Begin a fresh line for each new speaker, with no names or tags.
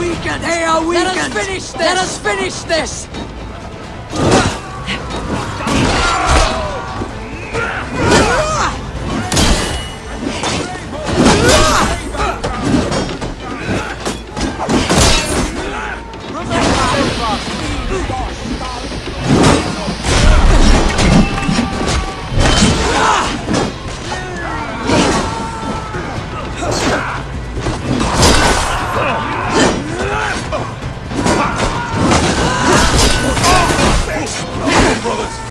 weakened!
They are weakened!
Let us finish this!
Let us finish this! brothers.